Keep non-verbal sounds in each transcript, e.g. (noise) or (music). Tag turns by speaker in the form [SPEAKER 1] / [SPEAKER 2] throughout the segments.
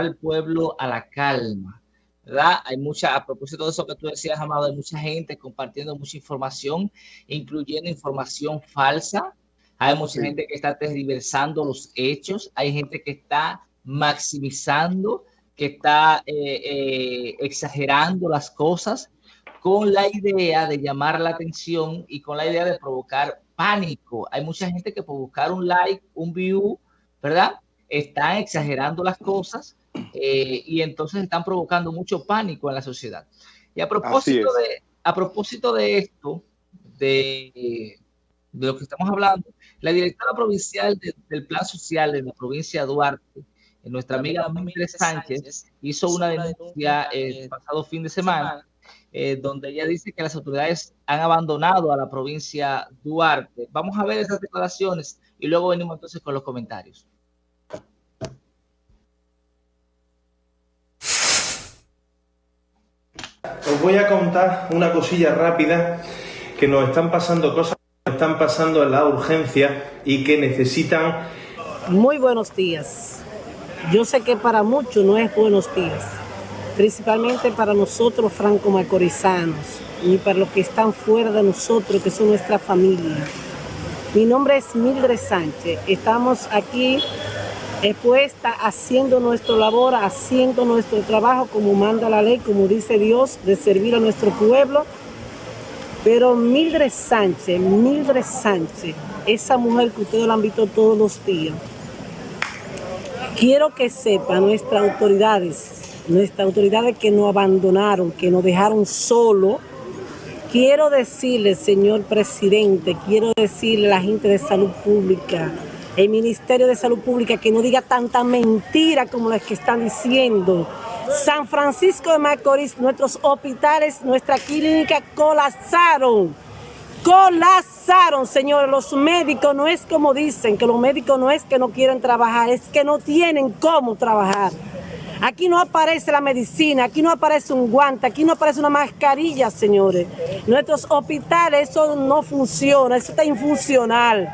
[SPEAKER 1] al pueblo a la calma. ¿verdad? Hay mucha, a propósito de eso que tú decías, Amado, hay mucha gente compartiendo mucha información, incluyendo información falsa. Hay mucha gente que está tergiversando los hechos. Hay gente que está maximizando, que está eh, eh, exagerando las cosas con la idea de llamar la atención y con la idea de provocar pánico. Hay mucha gente que por buscar un like, un view, ¿verdad? Están exagerando las cosas eh, y entonces están provocando mucho pánico en la sociedad. Y a propósito, de, a propósito de esto, de, de, lo que estamos hablando, la directora provincial del Plan Social de la provincia de Duarte, nuestra amiga Miguel Sánchez, hizo una denuncia el pasado fin de semana, eh, donde ella dice que las autoridades han abandonado a la provincia Duarte. Vamos a ver esas declaraciones y luego venimos entonces con los comentarios.
[SPEAKER 2] Os voy a contar una cosilla rápida que nos están pasando cosas, nos están pasando en la urgencia y que necesitan...
[SPEAKER 3] Muy buenos días. Yo sé que para muchos no es buenos días, principalmente para nosotros franco-macorizanos y para los que están fuera de nosotros, que son nuestra familia. Mi nombre es Mildred Sánchez. Estamos aquí expuesta haciendo nuestra labor, haciendo nuestro trabajo como manda la ley, como dice Dios, de servir a nuestro pueblo. Pero Mildred Sánchez, Mildred Sánchez, esa mujer que ustedes la han visto todos los días, quiero que sepan nuestras autoridades, nuestras autoridades que nos abandonaron, que nos dejaron solo. Quiero decirle, señor presidente, quiero decirle a la gente de salud pública, el Ministerio de Salud Pública que no diga tanta mentira como las que están diciendo. San Francisco de Macorís, nuestros hospitales, nuestra clínica colapsaron. Colapsaron, señores. Los médicos no es como dicen, que los médicos no es que no quieren trabajar, es que no tienen cómo trabajar. Aquí no aparece la medicina, aquí no aparece un guante, aquí no aparece una mascarilla, señores. Nuestros hospitales, eso no funciona, eso está infuncional.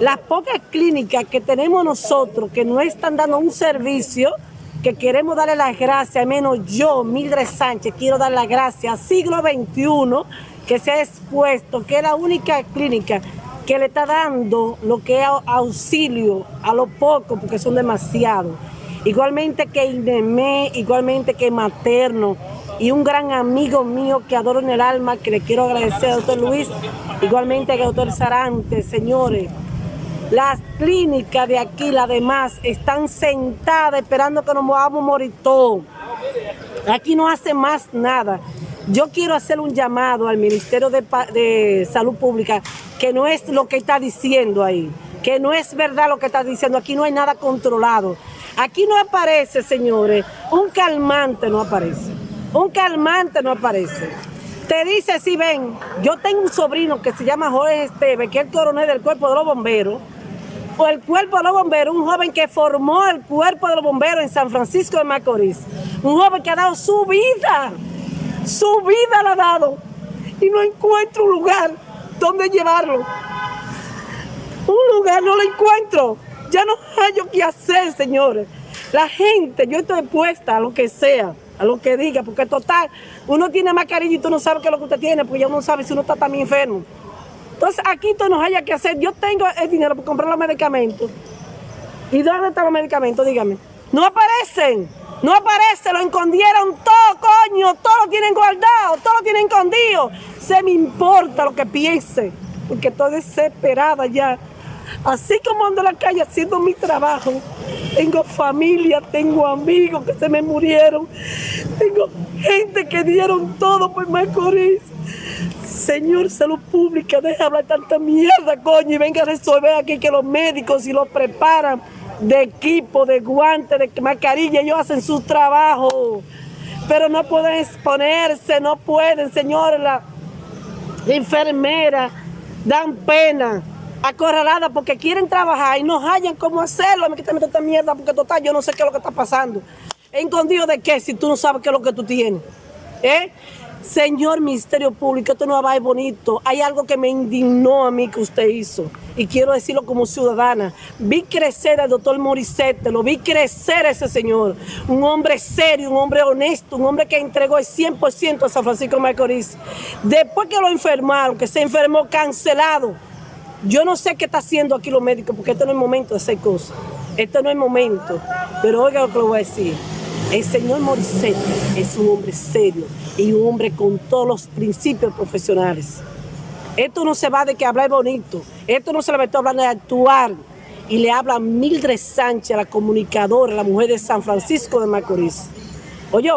[SPEAKER 3] Las pocas clínicas que tenemos nosotros que no están dando un servicio, que queremos darle las gracias, al menos yo, Mildred Sánchez, quiero dar las gracias al siglo XXI que se ha expuesto, que es la única clínica que le está dando lo que es auxilio a los pocos, porque son demasiados. Igualmente que INEME, igualmente que Materno, y un gran amigo mío que adoro en el alma, que le quiero agradecer doctor Luis, igualmente al doctor Sarante, señores. Las clínicas de aquí, las demás, están sentadas esperando que nos vamos a morir todos. Aquí no hace más nada. Yo quiero hacer un llamado al Ministerio de, Salud Pública, que no es lo que está diciendo ahí, que no es verdad lo que está diciendo. Aquí no hay nada controlado. Aquí no aparece, señores, un calmante no aparece. Un calmante no aparece. Te dice, si ven, yo tengo un sobrino que se llama Jorge Esteve, que es el coronel del cuerpo de los bomberos, o el cuerpo de los bomberos, un joven que formó el cuerpo de los bomberos en San Francisco de Macorís, un joven que ha dado su vida, su vida la ha dado, y no encuentro un lugar donde llevarlo. Un lugar no lo encuentro, ya no hay qué hacer, señores. La gente, yo estoy puesta a lo que sea, a lo que diga, porque total, uno tiene mascarilla y tú no sabes qué es lo que usted tiene, porque ya uno sabe si uno está también enfermo. Entonces aquí tú nos haya que hacer. Yo tengo el dinero para comprar los medicamentos. ¿Y dónde están los medicamentos? Dígame. No aparecen. No aparecen. Lo escondieron todo, coño. Todo lo tienen guardado. Todo lo tienen escondido. Se me importa lo que piense. Porque estoy desesperada ya. Así como ando en la calle haciendo mi trabajo. Tengo familia, tengo amigos que se me murieron. Tengo gente que dieron todo por Macorís. Señor Salud Pública, deja de hablar tanta mierda, coño, y venga a resolver aquí que los médicos si los preparan de equipo, de guantes, de mascarilla, ellos hacen su trabajo. Pero no pueden exponerse, no pueden, señor, la, enfermera, dan pena, acorralada porque quieren trabajar y no hallan cómo hacerlo. Me quitan esta mierda porque total, yo no sé qué es lo que está pasando. ¿Escondido de qué si tú no sabes qué es lo que tú tienes? ¿Eh? Señor Ministerio Público, esto no va a bonito. Hay algo que me indignó a mí que usted hizo. Y quiero decirlo como ciudadana. Vi crecer al doctor Morissette, lo vi crecer a ese señor. Un hombre serio, un hombre honesto, un hombre que entregó el 100% a San Francisco de Macorís. Después que lo enfermaron, que se enfermó cancelado. Yo no sé qué está haciendo aquí los médicos, porque este no es momento de hacer cosas. Este no es momento. Pero oiga lo que le voy a decir. El señor Morissette es un hombre serio y un hombre con todos los principios profesionales. Esto no se va de que hablar bonito, esto no se le va a hablar de actuar. Y le habla Mildred Sánchez, la comunicadora, la mujer de San Francisco de Macorís. Oye,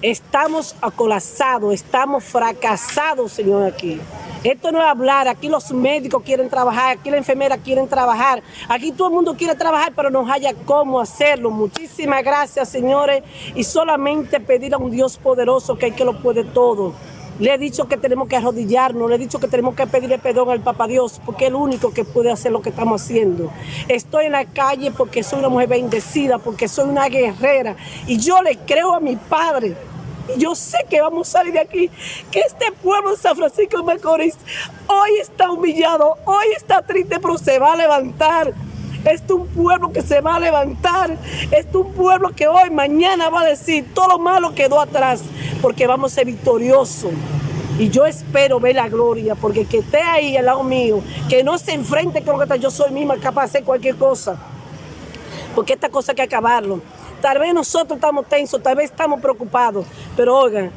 [SPEAKER 3] estamos acolapsados, estamos fracasados, señor, aquí. Esto no es hablar, aquí los médicos quieren trabajar, aquí la enfermera quieren trabajar, aquí todo el mundo quiere trabajar, pero no haya cómo hacerlo. Muchísimas gracias, señores, y solamente pedir a un Dios poderoso que hay que lo puede todo. Le he dicho que tenemos que arrodillarnos, le he dicho que tenemos que pedirle perdón al Papa Dios, porque es el único que puede hacer lo que estamos haciendo. Estoy en la calle porque soy una mujer bendecida, porque soy una guerrera, y yo le creo a mi Padre. Yo sé que vamos a salir de aquí, que este pueblo de San Francisco de Macorís hoy está humillado, hoy está triste, pero se va a levantar. Este es un pueblo que se va a levantar. Este es un pueblo que hoy, mañana va a decir, todo lo malo quedó atrás, porque vamos a ser victoriosos. Y yo espero ver la gloria, porque que esté ahí al lado mío, que no se enfrente con lo que está, yo soy misma capaz de hacer cualquier cosa. Porque esta cosa hay que acabarlo. Tal vez nosotros estamos tensos, tal vez estamos preocupados, pero oigan,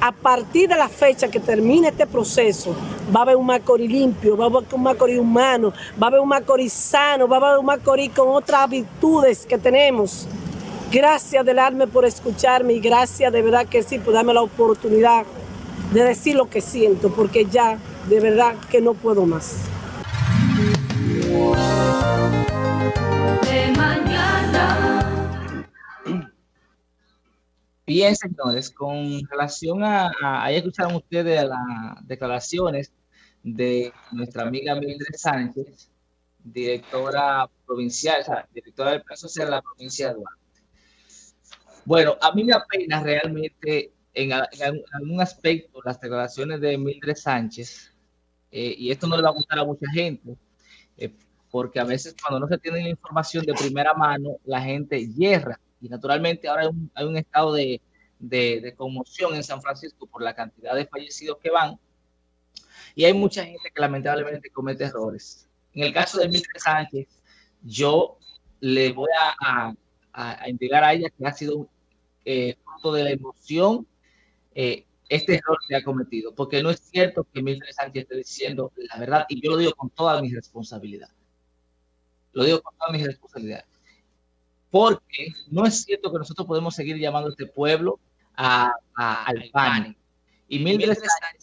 [SPEAKER 3] a partir de la fecha que termine este proceso, va a haber un Macorís limpio, va a haber un Macorís humano, va a haber un Macorís sano, va a haber un Macorís con otras virtudes que tenemos. Gracias del alma por escucharme y gracias de verdad que sí por darme la oportunidad de decir lo que siento, porque ya de verdad que no puedo más.
[SPEAKER 1] Bien, señores, con relación a, ahí escucharon ustedes las declaraciones de nuestra amiga Mildred Sánchez, directora provincial, o sea, directora del Plan Social de la provincia de Duarte. Bueno, a mí me apena realmente en, algún aspecto las declaraciones de Mildred Sánchez, eh, y esto no le va a gustar a mucha gente, eh, porque a veces cuando no se tiene la información de primera mano, la gente hierra y naturalmente ahora hay un, estado de, conmoción en San Francisco por la cantidad de fallecidos que van y hay mucha gente que lamentablemente comete errores. En el caso de Mildred Sánchez, yo le voy a, a, indicar a ella que ha sido eh, fruto de la emoción eh, este error que ha cometido, porque no es cierto que Mildred Sánchez esté diciendo la verdad, y yo lo digo con toda mi responsabilidad. Lo digo con toda mi responsabilidad porque no es cierto que nosotros podemos seguir llamando a este pueblo a, al pánico. Y Mildred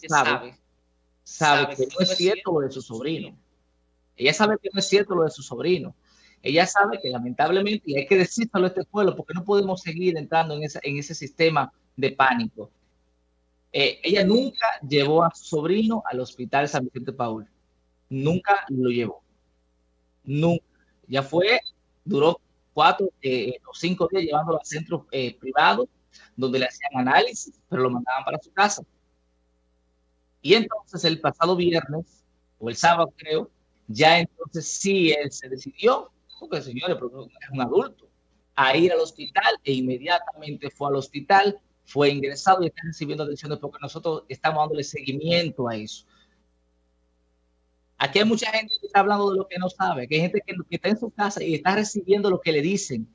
[SPEAKER 1] sabe, sabe que no es cierto lo de su sobrino. Ella sabe que no es cierto lo de su sobrino. Ella sabe que lamentablemente, y hay que decírselo a este pueblo, porque no podemos seguir entrando en, en ese sistema de pánico. Eh, ella nunca llevó a su sobrino al hospital San Vicente Paul. Nunca lo llevó. Nunca. Ya fue, duró cuatro eh, o cinco días llevándolo a centros eh, privados donde le hacían análisis, pero lo mandaban para su casa. Y entonces el pasado viernes, o el sábado creo, ya entonces sí él se decidió, porque señores, es un adulto, a ir al hospital e inmediatamente fue al hospital, fue ingresado y está recibiendo atenciones porque nosotros estamos dándole seguimiento a eso. Aquí hay mucha gente que está hablando de lo que no sabe, que hay gente que, está en su casa y está recibiendo lo que le dicen.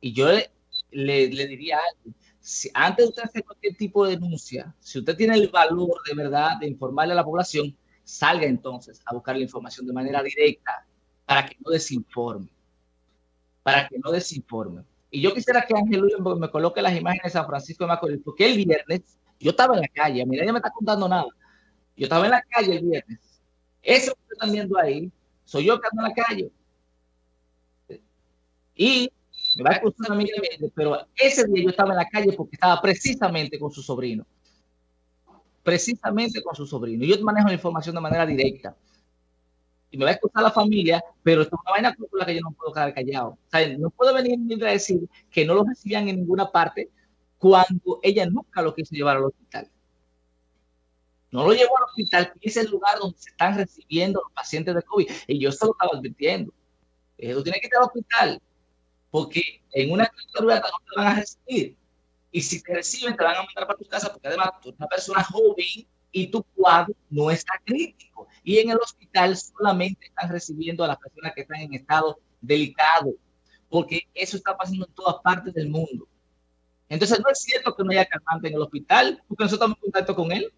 [SPEAKER 1] Y yo le, diría algo, si antes de usted hacer cualquier tipo de denuncia, si usted tiene el valor de verdad de informarle a la población, salga entonces a buscar la información de manera directa para que no desinforme. Para que no desinforme. Y yo quisiera que Ángel Luis me coloque las imágenes de San Francisco de Macorís, porque el viernes yo estaba en la calle, mira, ella me está contando nada. Yo estaba en la calle el viernes eso que están viendo ahí, soy yo que ando en la calle. Y me va a excusar a mí, pero ese día yo estaba en la calle porque estaba precisamente con su sobrino. Precisamente con su sobrino. Yo manejo la información de manera directa. Y me va a excusar la familia, pero es una vaina con que yo no puedo quedar callado. No puedo venir a decir que no lo recibían en ninguna parte cuando ella nunca lo quiso llevar al hospital. No lo llevo al hospital, que es el lugar donde se están recibiendo los pacientes de COVID. Y yo se lo estaba advirtiendo. Tú tienes que ir al hospital, porque en una clínica no te van a recibir. Y si te reciben, te van a mandar para tu casa, porque además tú eres una persona joven y tu cuadro no está crítico. Y en el hospital solamente están recibiendo a las personas que están en estado delicado, porque eso está pasando en todas partes del mundo. Entonces no es cierto que no haya calmante en el hospital, porque nosotros estamos en contacto con él.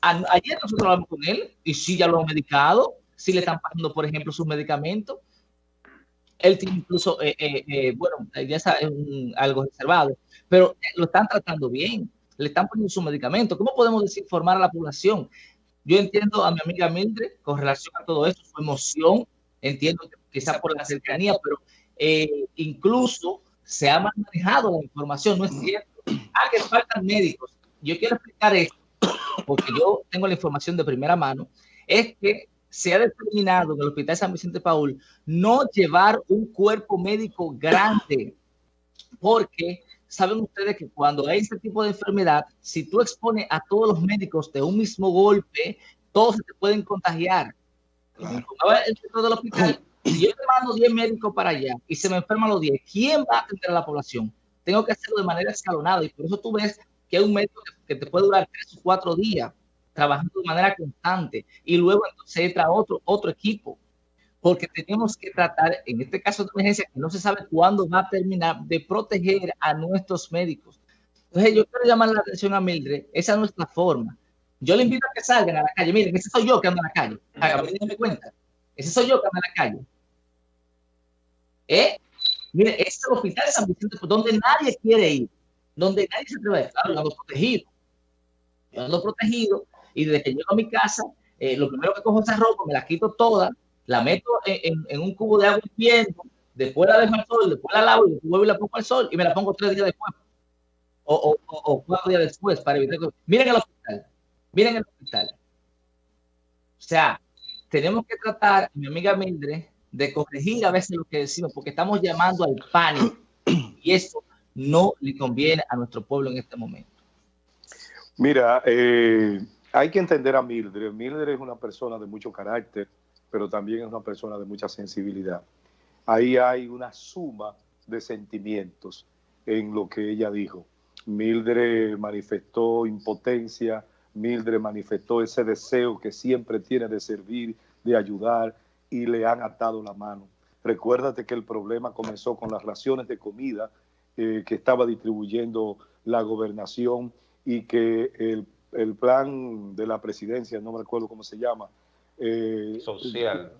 [SPEAKER 1] Ayer nosotros hablamos con él y sí ya lo han medicado, sí le están pasando, por ejemplo, sus medicamentos. Él tiene incluso, eh, eh, eh, bueno, ya es algo reservado, pero lo están tratando bien le están poniendo su medicamento. ¿Cómo podemos desinformar a la población? Yo entiendo a mi amiga Mildred con relación a todo esto, su emoción, entiendo que quizá por la cercanía, pero incluso se ha manejado la información, no es cierto. Ah, que faltan médicos. Yo quiero explicar esto, porque yo tengo la información de primera mano, es que se ha determinado en el Hospital San Vicente Paul no llevar un cuerpo médico grande, porque saben ustedes que cuando hay este tipo de enfermedad, si tú expones a todos los médicos de un mismo golpe, todos se te pueden contagiar. Claro. El centro del hospital, si (clears throat) yo te mando 10 médicos para allá y se me enferman los 10, ¿quién va a atender a la población? Tengo que hacerlo de manera escalonada y por eso tú ves que hay un médico que te puede durar 3 o 4 días trabajando de manera constante y luego entonces entra otro, otro equipo porque tenemos que tratar, en este caso de emergencia, que no se sabe cuándo va a terminar, de proteger a nuestros médicos. Entonces, yo quiero llamar la atención a Mildred, esa es nuestra forma. Yo le invito a que salgan a la calle. Miren, ese soy yo que ando en la calle. Háganme cuenta. Ese soy yo que ando en la calle. ¿Eh? Mire, este es el hospital de San Vicente, donde nadie quiere ir, donde nadie se atreve. Claro, ando protegido. Yo ando protegido y desde que llego a mi casa, eh, lo primero que cojo es esa ropa, me la quito toda, la meto en, un cubo de agua hirviendo, después la dejo al sol, después la lavo y después vuelvo y la pongo al sol y me la pongo tres días después. O, o, cuatro días después para evitar que... Miren el hospital, miren el hospital. O sea, tenemos que tratar, mi amiga Mildred, de corregir a veces lo que decimos, porque estamos llamando al pánico y eso no le conviene a nuestro pueblo en este momento.
[SPEAKER 4] Mira, eh, hay que entender a Mildred. Mildred es una persona de mucho carácter, pero también es una persona de mucha sensibilidad. Ahí hay una suma de sentimientos en lo que ella dijo. Mildred manifestó impotencia, Mildred manifestó ese deseo que siempre tiene de servir, de ayudar, y le han atado la mano. Recuérdate que el problema comenzó con las raciones de comida eh, que estaba distribuyendo la gobernación y que el, el plan de la presidencia, no me recuerdo cómo se llama,
[SPEAKER 1] eh, social.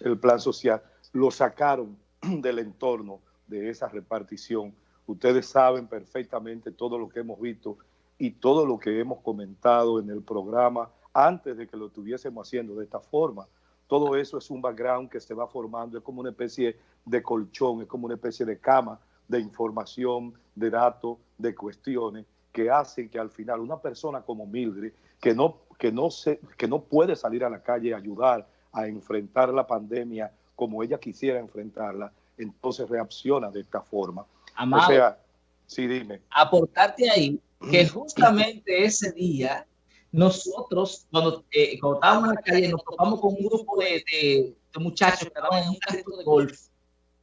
[SPEAKER 4] El, plan social, lo sacaron (clears throat) del entorno de esa repartición. Ustedes saben perfectamente todo lo que hemos visto y todo lo que hemos comentado en el programa antes de que lo estuviésemos haciendo de esta forma. Todo eso es un background que se va formando, es como una especie de colchón, es como una especie de cama de información, de datos, de cuestiones que hacen que al final una persona como Mildred, que no que no, se, que no puede salir a la calle a ayudar a enfrentar la pandemia como ella quisiera enfrentarla, entonces reacciona de esta forma.
[SPEAKER 1] Amado, o sea, sí, dime. Aportarte ahí que justamente ese día nosotros, cuando, eh, estábamos en la calle, nos topamos con un grupo de, de, muchachos que estaban en un carrito de golf.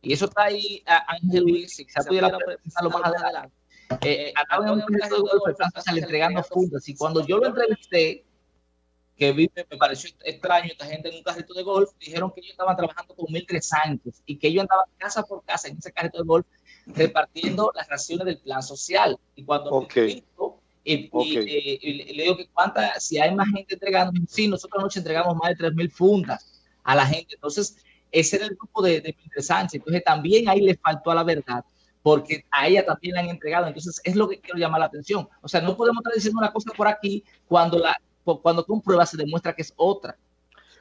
[SPEAKER 1] Y eso está ahí, Ángel Luis, si quizás pudiera pensarlo más adelante. Eh, estaban en un carrito de golf, entregando fundas. Y cuando yo lo entrevisté, que vive, me pareció extraño, esta gente en un carrito de golf, dijeron que ellos estaban trabajando con Mildred Sánchez y que ellos andaban casa por casa en ese carrito de golf repartiendo las raciones del plan social. Y cuando
[SPEAKER 4] okay.
[SPEAKER 1] y, y, le digo que cuánta, si hay más gente entregando, sí, nosotros anoche entregamos más de 3.000 fundas a la gente. Entonces, ese era el grupo de, de Mildred Sánchez. Entonces, también ahí le faltó a la verdad porque a ella también la han entregado. Entonces, es lo que quiero llamar la atención. O sea, no podemos estar diciendo una cosa por aquí cuando la, cuando pruebas se demuestra que es otra.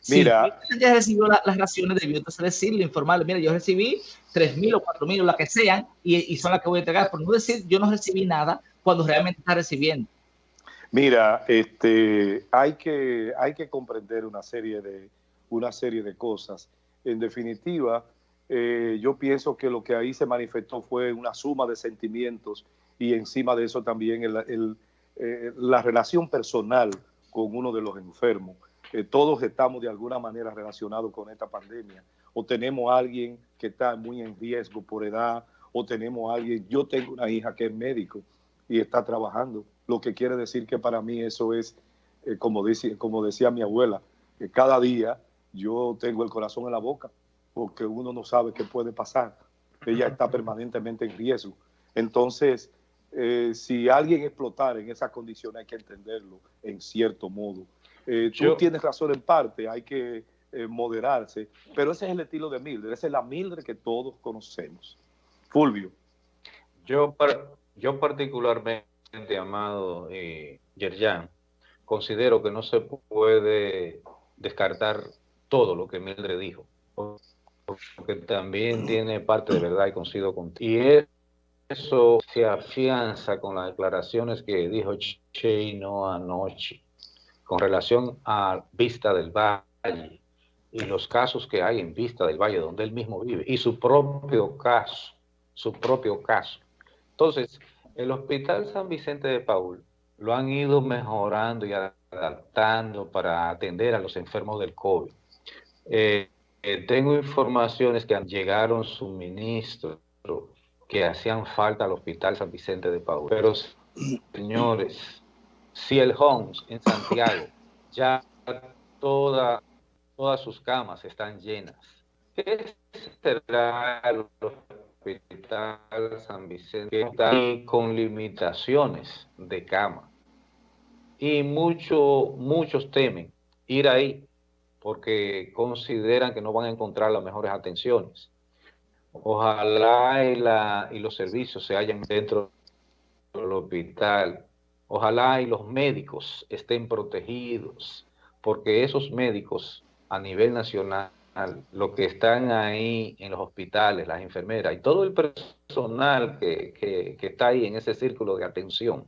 [SPEAKER 4] Mira.
[SPEAKER 1] Si ella recibió las raciones, debió entonces decirle, informarle, mira, yo recibí 3.000 o 4.000 o la que sean, y, son las que voy a entregar, por no decir yo no recibí nada cuando realmente está recibiendo.
[SPEAKER 4] Mira, este, hay, que, hay que comprender una serie de, una serie de cosas. En definitiva, eh, yo pienso que lo que ahí se manifestó fue una suma de sentimientos y encima de eso también eh, la relación personal con uno de los enfermos. Eh, todos estamos de alguna manera relacionados con esta pandemia. O tenemos alguien que está muy en riesgo por edad, o tenemos a alguien, yo tengo una hija que es médico y está trabajando, lo que quiere decir que para mí eso es, como, como decía mi abuela, que cada día yo tengo el corazón en la boca, porque uno no sabe qué puede pasar. Ella está permanentemente en riesgo. Entonces, eh, si alguien explotar en esa condición hay que entenderlo en cierto modo. Eh, tú tienes razón en parte, hay que eh, moderarse, pero ese es el estilo de Mildred, esa es la Mildred que todos conocemos. Fulvio.
[SPEAKER 5] Yo, yo particularmente, amado Yerjan, considero que no se puede descartar todo lo que Mildred dijo, porque también tiene parte de verdad y coincido contigo. Y eso se afianza con las declaraciones que dijo Cheino anoche con relación a Vista del Valle y los casos que hay en Vista del Valle donde él mismo vive y su propio caso, su propio caso. Entonces, el Hospital San Vicente de Paul lo han ido mejorando y adaptando para atender a los enfermos del COVID. Eh, eh, tengo informaciones que llegaron suministros que hacían falta al Hospital San Vicente de Paul. Pero, señores, si el Homs en Santiago ya toda, todas sus camas están llenas, ¿qué será el Hospital San Vicente está con limitaciones de cama? Y mucho, muchos temen ir ahí porque consideran que no van a encontrar las mejores atenciones. Ojalá y, la, y los servicios se hallen dentro del hospital. Ojalá y los médicos estén protegidos, porque esos médicos a nivel nacional, lo que están ahí en los hospitales, las enfermeras y todo el personal que, que está ahí en ese círculo de atención,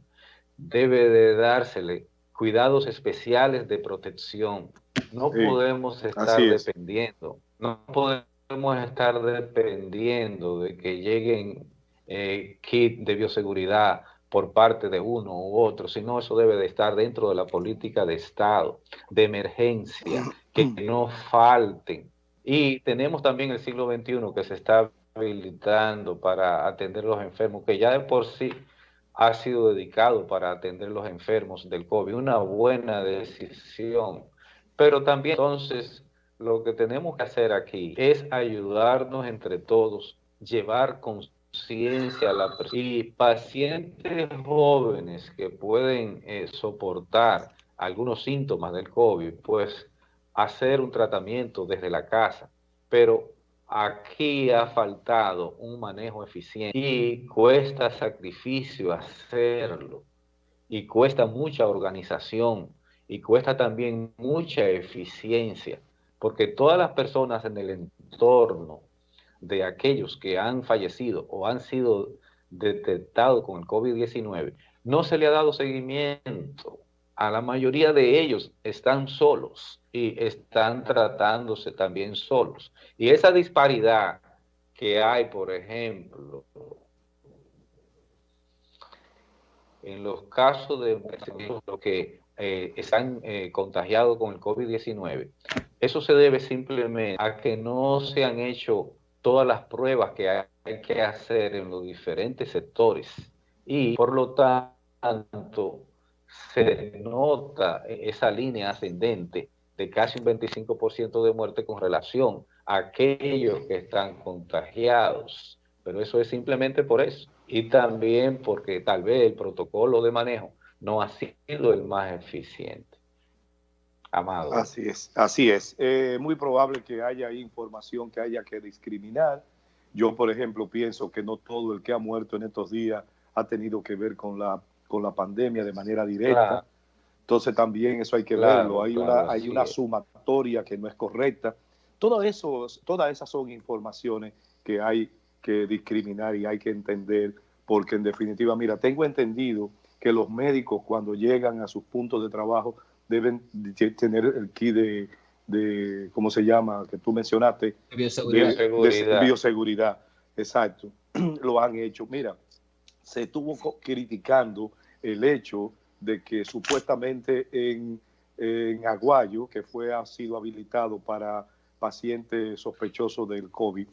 [SPEAKER 5] debe de dársele cuidados especiales de protección. No podemos estar dependiendo, no podemos podemos estar dependiendo de que lleguen eh, kits de bioseguridad por parte de uno u otro, sino eso debe de estar dentro de la política de Estado, de emergencia, (clears throat) que no falten. Y tenemos también el siglo XXI que se está habilitando para atender a los enfermos, que ya de por sí ha sido dedicado para atender a los enfermos del COVID, una buena decisión. Pero también entonces lo que tenemos que hacer aquí es ayudarnos entre todos, llevar conciencia a la y pacientes jóvenes que pueden eh, soportar algunos síntomas del COVID, pues hacer un tratamiento desde la casa, pero aquí ha faltado un manejo eficiente y cuesta sacrificio hacerlo. Y cuesta mucha organización y cuesta también mucha eficiencia porque todas las personas en el entorno de aquellos que han fallecido o han sido detectados con el COVID-19, no se le ha dado seguimiento. A la mayoría de ellos están solos y están tratándose también solos. Y esa disparidad que hay, por ejemplo, en los casos de lo que eh, están eh, contagiados con el COVID-19, eso se debe simplemente a que no se han hecho todas las pruebas que hay que hacer en los diferentes sectores y por lo tanto se nota esa línea ascendente de casi un 25% de muerte con relación a aquellos que están contagiados. Pero eso es simplemente por eso. Y también porque tal vez el protocolo de manejo no ha sido el más eficiente.
[SPEAKER 4] Amado. Así es, así es. Eh, muy probable que haya información que haya que discriminar. Yo, por ejemplo, pienso que no todo el que ha muerto en estos días ha tenido que ver con la, con la pandemia de manera directa. Entonces también eso hay que verlo. Hay una, hay una sumatoria que no es correcta. Todo eso, todas esas son informaciones que hay que discriminar y hay que entender, porque en definitiva, mira, tengo entendido que los médicos cuando llegan a sus puntos de trabajo deben tener el kit de, de ¿cómo se llama? Que tú mencionaste.
[SPEAKER 1] Bioseguridad.
[SPEAKER 4] De, bioseguridad. Exacto. (clears throat) Lo han hecho. Mira, se estuvo criticando el hecho de que supuestamente en en Aguayo, que fue, ha sido habilitado para pacientes sospechosos del COVID,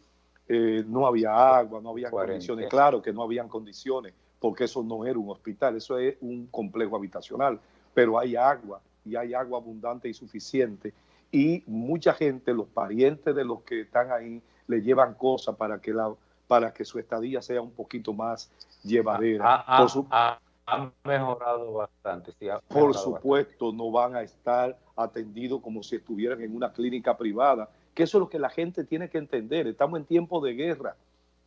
[SPEAKER 4] eh, no había agua, no había condiciones. Claro que no habían condiciones, porque eso no era un hospital, eso es un complejo habitacional, pero hay agua y hay agua abundante y suficiente. Y mucha gente, los parientes de los que están ahí, le llevan cosas para que, la, para que su estadía sea un poquito más llevadera.
[SPEAKER 5] Ha, mejorado bastante.
[SPEAKER 4] por supuesto, no van a estar atendidos como si estuvieran en una clínica privada, que eso es lo que la gente tiene que entender. Estamos en tiempo de guerra.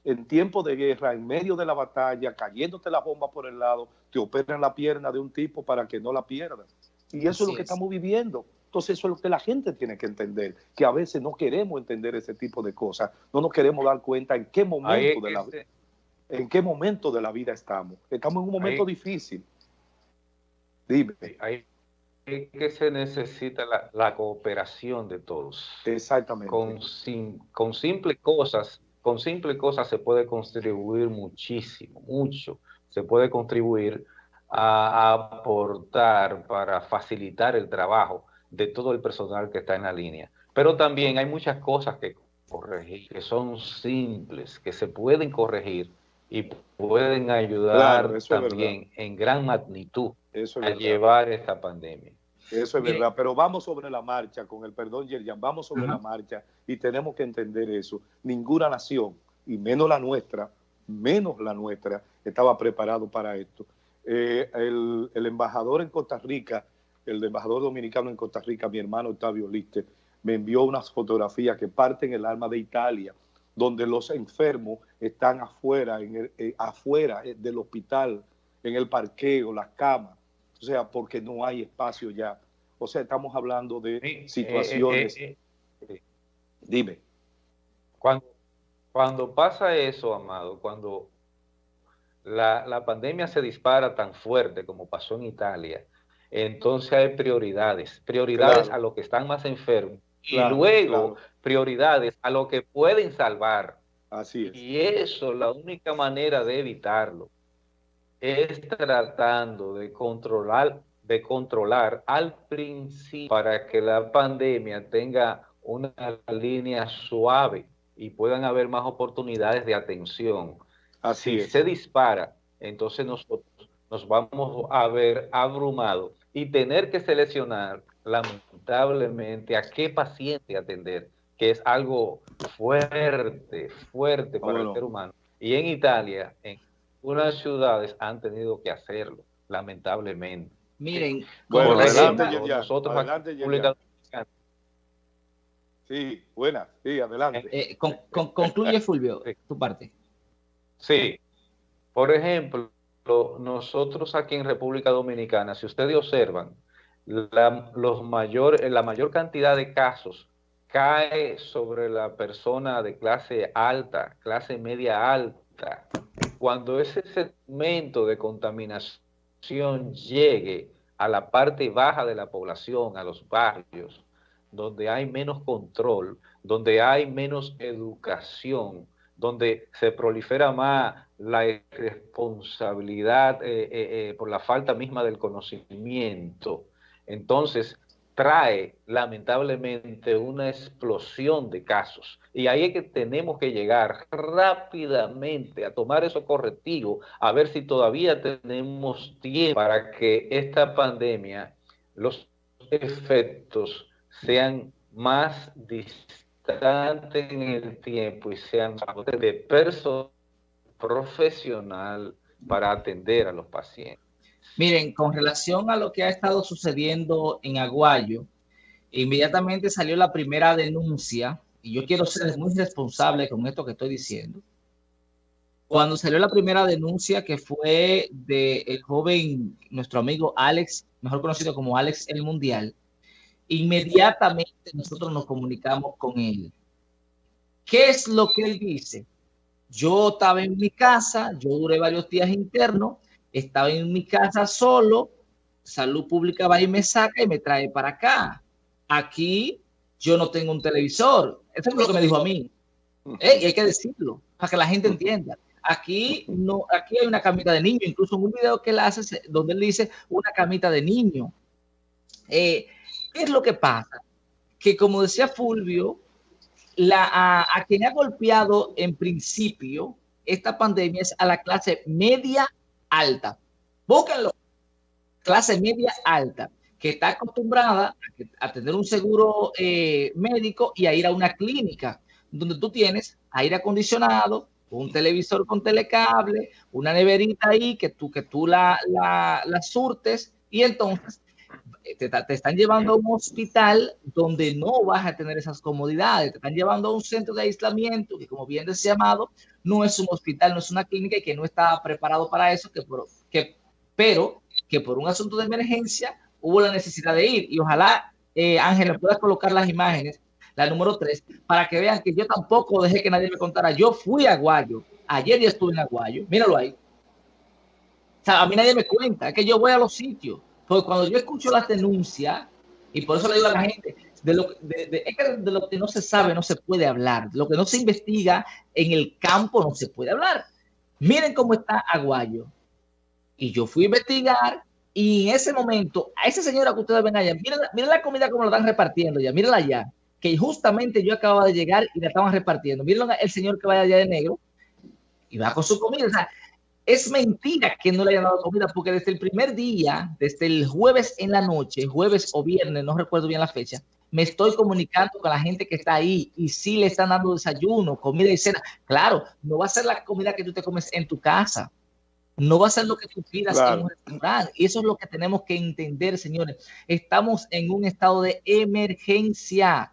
[SPEAKER 4] En tiempo de guerra, en medio de la batalla, cayéndote la bomba por el lado, te operan la pierna de un tipo para que no la pierdas. Y eso es lo que estamos viviendo. Entonces eso es lo que la gente tiene que entender, que a veces no queremos entender ese tipo de cosas, no nos queremos dar cuenta en qué momento, de la, en qué momento de la vida estamos. Estamos en un momento difícil.
[SPEAKER 5] Dime. Ahí que se necesita la, cooperación de todos.
[SPEAKER 4] Exactamente.
[SPEAKER 5] Con, con simples cosas, con simples cosas se puede contribuir muchísimo, mucho. Se puede contribuir a, aportar para facilitar el trabajo de todo el personal que está en la línea. Pero también hay muchas cosas que corregir, que son simples, que se pueden corregir y pueden ayudar también en gran magnitud a llevar esta pandemia.
[SPEAKER 4] Eso es verdad, pero vamos sobre la marcha, con el perdón, Yerjan, vamos sobre la marcha y tenemos que entender eso. Ninguna nación, y menos la nuestra, menos la nuestra, estaba preparado para esto. Eh, el, embajador en Costa Rica, el embajador dominicano en Costa Rica, mi hermano Octavio Liste, me envió unas fotografías que parten el alma de Italia, donde los enfermos están afuera, en el, eh, afuera eh, del hospital, en el parqueo, las camas o sea, porque no hay espacio ya. O sea, estamos hablando de eh, situaciones. Eh, eh, Dime.
[SPEAKER 5] Cuando, cuando pasa eso, Amado, cuando la, pandemia se dispara tan fuerte como pasó en Italia, entonces hay prioridades, prioridades a los que están más enfermos y luego prioridades a los que pueden salvar.
[SPEAKER 4] Así es.
[SPEAKER 5] Y eso, la única manera de evitarlo es tratando de controlar, de controlar al principio para que la pandemia tenga una línea suave y puedan haber más oportunidades de atención. Así si se dispara, entonces nosotros nos vamos a ver abrumados y tener que seleccionar lamentablemente a qué paciente atender, que es algo fuerte, fuerte para el ser humano. Y en Italia, en unas ciudades han tenido que hacerlo, lamentablemente.
[SPEAKER 1] Miren,
[SPEAKER 4] bueno, adelante, nosotros adelante, Sí, buena, sí, adelante.
[SPEAKER 1] Eh, concluye, Fulvio, tu parte.
[SPEAKER 5] Sí, por ejemplo, nosotros aquí en República Dominicana, si ustedes observan, la, los mayor, la mayor cantidad de casos cae sobre la persona de clase alta, clase media alta, cuando ese segmento de contaminación llegue a la parte baja de la población, a los barrios, donde hay menos control, donde hay menos educación, donde se prolifera más la irresponsabilidad eh, eh, eh, por la falta misma del conocimiento. Entonces, trae lamentablemente una explosión de casos. Y ahí es que tenemos que llegar rápidamente a tomar esos correctivos, a ver si todavía tenemos tiempo para que esta pandemia, los efectos sean más distantes en el tiempo y sean de personal profesional para atender a los pacientes.
[SPEAKER 1] Miren, con relación a lo que ha estado sucediendo en Aguayo, inmediatamente salió la primera denuncia, y yo quiero ser muy responsable con esto que estoy diciendo. Cuando salió la primera denuncia, que fue del joven, nuestro amigo Alex, mejor conocido como Alex el Mundial, inmediatamente nosotros nos comunicamos con él. ¿Qué es lo que él dice? Yo estaba en mi casa, yo duré varios días internos, estaba en mi casa solo, salud pública va y me saca y me trae para acá. Aquí yo no tengo un televisor. Eso es lo que me dijo a mí. y hay que decirlo, para que la gente entienda. Aquí no, aquí hay una camita de niño, incluso en un video que él hace donde él dice una camita de niño. Eh, ¿Qué es lo que pasa? Que como decía Fulvio, la, a, quien ha golpeado en principio esta pandemia es a la clase media alta. Búsquenlo. Clase media alta, que está acostumbrada a, tener un seguro eh, médico y a ir a una clínica donde tú tienes aire acondicionado, un televisor con telecable, una neverita ahí que tú, que tú la, la, la surtes y entonces te, están llevando a un hospital donde no vas a tener esas comodidades, te están llevando a un centro de aislamiento que como bien decía Amado, no es un hospital, no es una clínica y que no está preparado para eso, que, que, pero que por un asunto de emergencia hubo la necesidad de ir. Y ojalá eh, Ángela pueda colocar las imágenes, la número 3, para que vean que yo tampoco dejé que nadie me contara, yo fui a Aguayo, ayer ya estuve en Aguayo, míralo ahí. O sea, a mí nadie me cuenta, es que yo voy a los sitios porque cuando yo escucho las denuncias, y por eso le digo a la gente, de lo, de, es que de lo que no se sabe no se puede hablar, de lo que no se investiga en el campo no se puede hablar. Miren cómo está Aguayo. Y yo fui a investigar y en ese momento, a esa señora que ustedes ven allá, miren, miren la comida como la están repartiendo ya, mírenla allá, que justamente yo acababa de llegar y la estaban repartiendo. Miren el señor que vaya allá de negro y va con su comida. O sea, es mentira que no le hayan dado comida, porque desde el primer día, desde el jueves en la noche, jueves o viernes, no recuerdo bien la fecha, me estoy comunicando con la gente que está ahí y sí le están dando desayuno, comida y cena. Claro, no va a ser la comida que tú te comes en tu casa. No va a ser lo que tú pidas en un restaurante. Y eso es lo que tenemos que entender, señores. Estamos en un estado de emergencia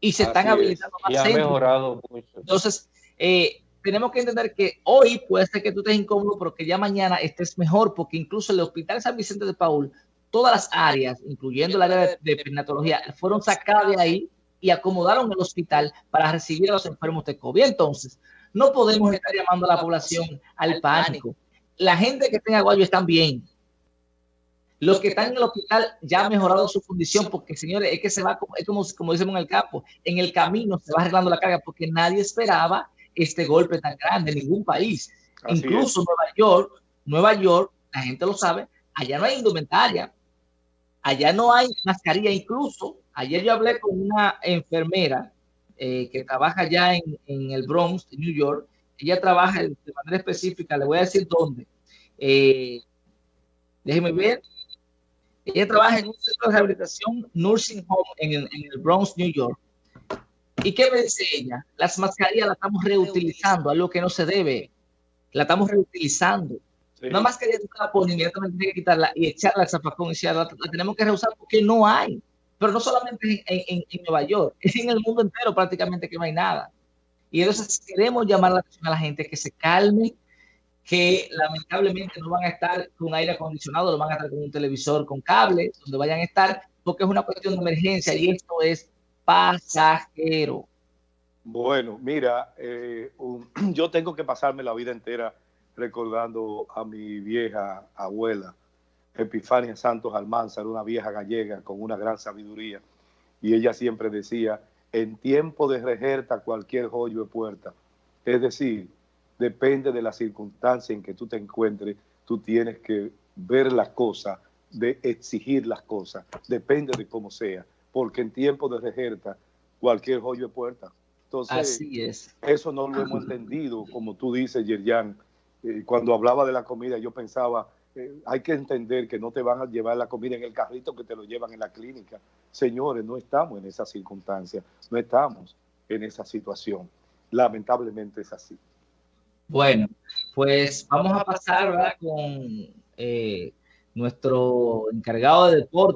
[SPEAKER 1] y se están habilitando
[SPEAKER 5] más y ha mejorado mucho.
[SPEAKER 1] Entonces, eh, tenemos que entender que hoy puede ser que tú estés incómodo, pero que ya mañana estés mejor, porque incluso el Hospital San Vicente de Paul, todas las áreas, incluyendo el área de, de fueron sacadas de ahí y acomodaron el hospital para recibir a los enfermos de COVID. Entonces, no podemos estar llamando a la población al pánico. La gente que tenga Aguayo están bien. Los que están en el hospital ya han mejorado su condición porque, señores, es que se va, es como, como decimos en el campo, en el camino se va arreglando la carga porque nadie esperaba este golpe tan grande en ningún país. Incluso Nueva York, Nueva York, la gente lo sabe, allá no hay indumentaria, allá no hay mascarilla. Incluso ayer yo hablé con una enfermera eh, que trabaja allá en, el Bronx, New York. Ella trabaja de manera específica, le voy a decir dónde. Eh, déjeme ver. Ella trabaja en un centro de rehabilitación, Nursing Home, en el Bronx, New York. ¿Y qué me dice ella? Las mascarillas las estamos reutilizando, algo que no se debe. La estamos reutilizando. Una mascarilla tú la pones, inmediatamente tienes que quitarla y echarla al zapacón y la, la, tenemos que reusar porque no hay. Pero no solamente en, Nueva York, es (laughs) en el mundo entero prácticamente que no hay nada. Y entonces queremos llamar la atención a la gente que se calme, que lamentablemente no van a estar con aire acondicionado, no van a estar con un televisor con cable, donde vayan a estar, porque es una cuestión de emergencia y esto es pasajero.
[SPEAKER 4] Bueno, mira, eh, (clears throat) yo tengo que pasarme la vida entera recordando a mi vieja abuela, Epifania Santos Almanzar, una vieja gallega con una gran sabiduría, y ella siempre decía, en tiempo de rejerta cualquier joyo es puerta. Es decir, depende de la circunstancia en que tú te encuentres, tú tienes que ver las cosas, de exigir las cosas, depende de cómo sea porque en tiempo de rejerta cualquier joyo es puerta. Entonces,
[SPEAKER 1] Así es.
[SPEAKER 4] eso no lo hemos entendido, como tú dices, Yerjan. Eh, cuando hablaba de la comida, yo pensaba, eh, hay que entender que no te van a llevar la comida en el carrito que te lo llevan en la clínica. Señores, no estamos en esa circunstancia, no estamos en esa situación. Lamentablemente es así.
[SPEAKER 1] Bueno, pues vamos a pasar con eh, nuestro encargado de deporte.